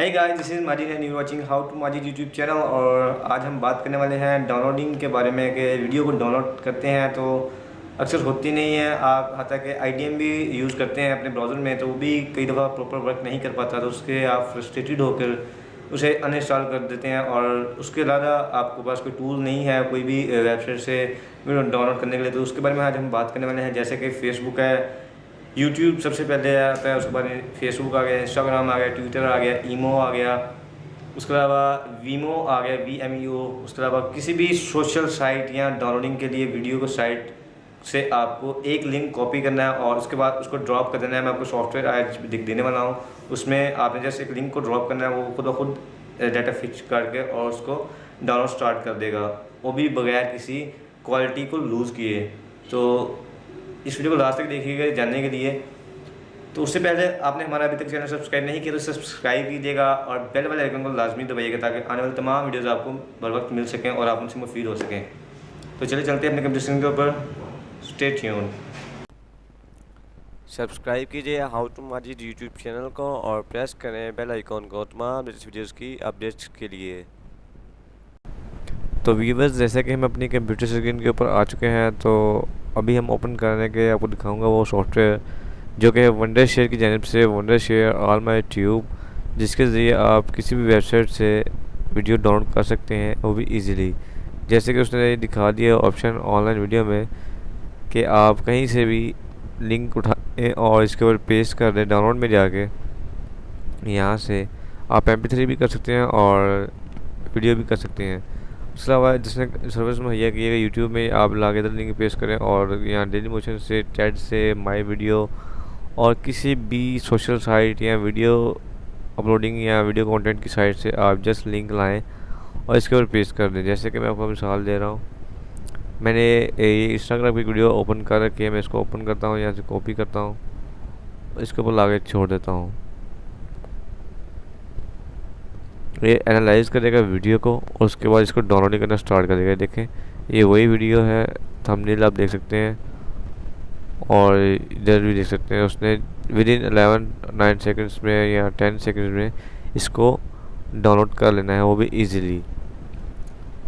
Hi guys this is Majid and you watching how to Majid YouTube channel और आज हम बात करने वाले हैं डाउनलोडिंग के बारे में कि वीडियो को डाउनलोड करते हैं तो अक्सर होती नहीं है। आप हाथा के आई भी यूज़ करते हैं अपने ब्राउज़र में तो वो भी कई दफ़ा प्रॉपर वर्क नहीं कर पाता तो उसके आप फ्रस्ट्रेटेड होकर उसे अनइंस्टॉल कर देते हैं और उसके अलावा आपके पास कोई टूल नहीं है, कोई भी वेबसाइट से डाउनलोड करने के लिए तो उसके बारे में आज हम बात करने वाले हैं। जैसे कि फ़ेसबुक है यूट्यूब सबसे पहले आता है उसके बाद फेसबुक आ गया इंस्टाग्राम आ गया ट्विटर आ गया ईमो आ गया, उसके अलावा वीमो आ गया वी एम यू उसके अलावा किसी भी सोशल साइट या डाउनलोडिंग के लिए वीडियो को साइट से आपको एक लिंक कॉपी करना है और उसके बाद उसको ड्रॉप कर देना है। मैं आपको सॉफ्टवेयर आज देने वाला हूँ। उसमें आपने जैसे एक लिंक को ड्रॉप करना है, वो खुद ब खुद डाटा फिच करके और उसको डाउनलोड स्टार्ट कर देगा। वो भी बगैर किसी क्वालिटी को लूज़ किए। तो इस वीडियो को लास्ट तक देखिएगा, जानने के लिए। तो उससे पहले आपने हमारा अभी तक चैनल सब्सक्राइब नहीं किया तो सब्सक्राइब कीजिएगा और बेल वाले आइकन को लाजमी दबाइएगा ताकि आने वाले तमाम वीडियोज़ आपको बर वक्त मिल सकें और आप उनसे मुफीद हो सकें। तो चले चलते हैं अपने कंपटीशन के ऊपर। स्टे ट्यून सब्सक्राइब कीजिए how to Majid YouTube channel को और प्रेस करें बेल आइकॉन को तमाम वीडियोज़ की अपडेट्स के लिए। तो वीवर्स जैसे कि हम अपनी कंप्यूटर स्क्रीन के ऊपर आ चुके हैं तो अभी हम ओपन करने के आपको दिखाऊँगा वो सॉफ्टवेयर जो कि वंडर शेयर की जानब से Wondershare AllMyTube जिसके ज़रिए आप किसी भी वेबसाइट से वीडियो डाउनलोड कर सकते हैं, वो भी इजीली जैसे कि उसने दिखा दिया ऑप्शन ऑनलाइन वीडियो में, कि आप कहीं से भी लिंक उठाएँ और इसके ऊपर पेस्ट कर दें डाउनलोड में जाके। यहाँ से आप एम भी कर सकते हैं और वीडियो भी कर सकते हैं। उसके अलावा जिसने सर्विस मुहैया की है यूट्यूब में आप इधर लिंक पेश करें और यहाँ डेली मोशन से चैट से माई वीडियो और किसी भी सोशल साइट या वीडियो अपलोडिंग या वीडियो कंटेंट की साइट से आप जस्ट लिंक लाएँ और इसके ऊपर पेश कर दें। जैसे कि मैं आपको मिसाल दे रहा हूँ, मैंने ये इंस्टाग्राम की वीडियो ओपन कर रखी है, मैं इसको ओपन करता हूँ, यहाँ से कॉपी करता हूँ, इसके ऊपर लाके छोड़ देता हूँ। ये एनालाइज करेगा वीडियो को, उसके बाद इसको डाउनलोड करना स्टार्ट करेगा। देखें, ये वही वीडियो है थंबनेल आप देख सकते हैं। और इधर भी देख सकते हैं, उसने within eleven nine seconds में या टेन सेकेंड्स में इसको डाउनलोड कर लेना है, वो भी ईजीली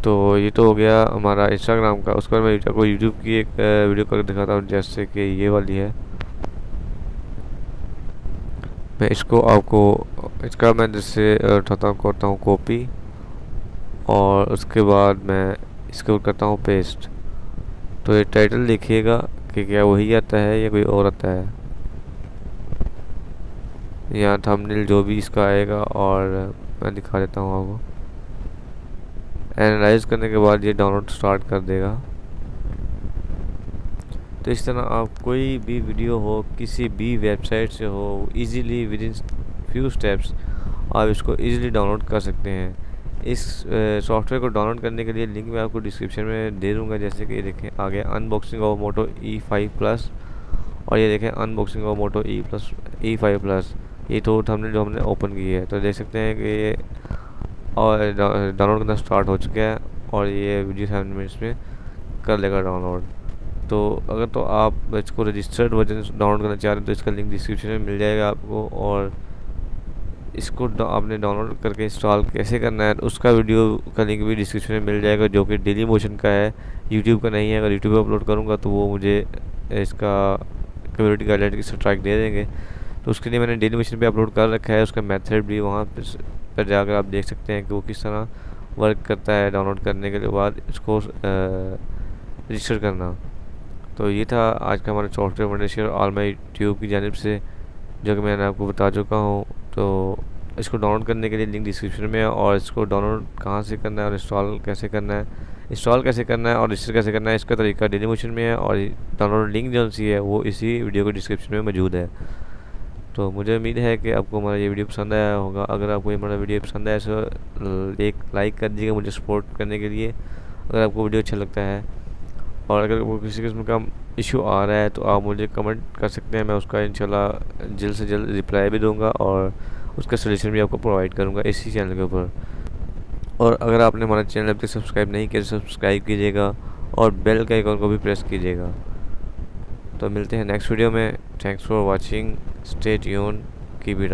तो ये तो हो गया हमारा इंस्टाग्राम का। उसके बाद मैं आपको यूट्यूब की एक वीडियो करके दिखाता हूँ, जैसे कि ये वाली है। मैं इसको आपको, इसका मैं जैसे उठाता करता हूँ कॉपी और उसके बाद मैं इसके करता हूँ पेस्ट तो ये टाइटल देखिएगा कि क्या वही आता है या कोई और आता है। या थंबनेल जो भी इसका आएगा और मैं दिखा देता हूँ आपको। एनालाइज करने के बाद ये डाउनलोड स्टार्ट कर देगा। तो इस तरह आप कोई भी वीडियो हो, किसी भी वेबसाइट से हो easily within few steps आप इसको इजीली डाउनलोड कर सकते हैं। इस सॉफ्टवेयर को डाउनलोड करने के लिए लिंक मैं आपको डिस्क्रिप्शन में दे दूँगा, जैसे कि ये देखें, आगे unboxing of Moto E five plus और ये देखें unboxing of Moto E plus E five plus ये तो हमने, जो हमने ओपन की है तो देख सकते हैं कि ये और डाउनलोड करना स्टार्ट हो चुका है और ये वीडियो सेवन मिनट्स में कर लेगा डाउनलोड तो अगर तो आप इसको रजिस्टर्ड वर्जन डाउनलोड करना चाह रहे हैं तो इसका लिंक डिस्क्रिप्शन में मिल जाएगा आपको और इसको आपने डाउनलोड करके इंस्टॉल कैसे करना है, उसका वीडियो का लिंक भी डिस्क्रिप्शन में मिल जाएगा, जो कि डेली मोशन का है। यूट्यूब का नहीं है, अगर यूट्यूब पर अपलोड करूँगा तो वो मुझे इसका कम्युनिटी गाइडलाइन की स्ट्राइक दे देंगे। तो उसके लिए मैंने डेली मोशन पे अपलोड कर रखा है, उसका मेथड भी वहाँ पर जाकर आप देख सकते हैं कि वो किस तरह वर्क करता है डाउनलोड करने के बाद इसको रजिस्टर करना। तो ये था आज का हमारा software Wondershare AllMyTube की जानब से, जो कि मैंने आपको बता चुका हूँ। तो इसको डाउनलोड करने के लिए लिंक डिस्क्रिप्शन में है और इसको डाउनलोड कहाँ से करना है और इंस्टॉल कैसे करना है? इंस्टॉल कैसे करना है और रजिस्टर कैसे करना है? इसका तरीका डेली मोशन में है और डाउनलोड लिंक जो सी है, वो इसी वीडियो के डिस्क्रिप्शन में मौजूद है। तो मुझे उम्मीद है कि आपको हमारा ये वीडियो पसंद आया होगा। अगर आपको ये हमारा वीडियो पसंद आया तो एक लाइक कर दीजिएगा मुझे सपोर्ट करने के लिए। अगर आपको वीडियो अच्छा लगता है और अगर वो किसी किस्म का इशू आ रहा है तो आप मुझे कमेंट कर सकते हैं। मैं उसका इंशाल्लाह जल्द से जल्द रिप्लाई भी दूँगा और उसका सोल्यूशन भी आपको प्रोवाइड करूँगा इसी चैनल के ऊपर। और अगर आपने हमारा चैनल अभी तक सब्सक्राइब नहीं किया तो सब्सक्राइब कीजिएगा और बेल के आइकॉन को भी प्रेस कीजिएगा। तो मिलते हैं नेक्स्ट वीडियो में। Thanks for watching stay tune keep it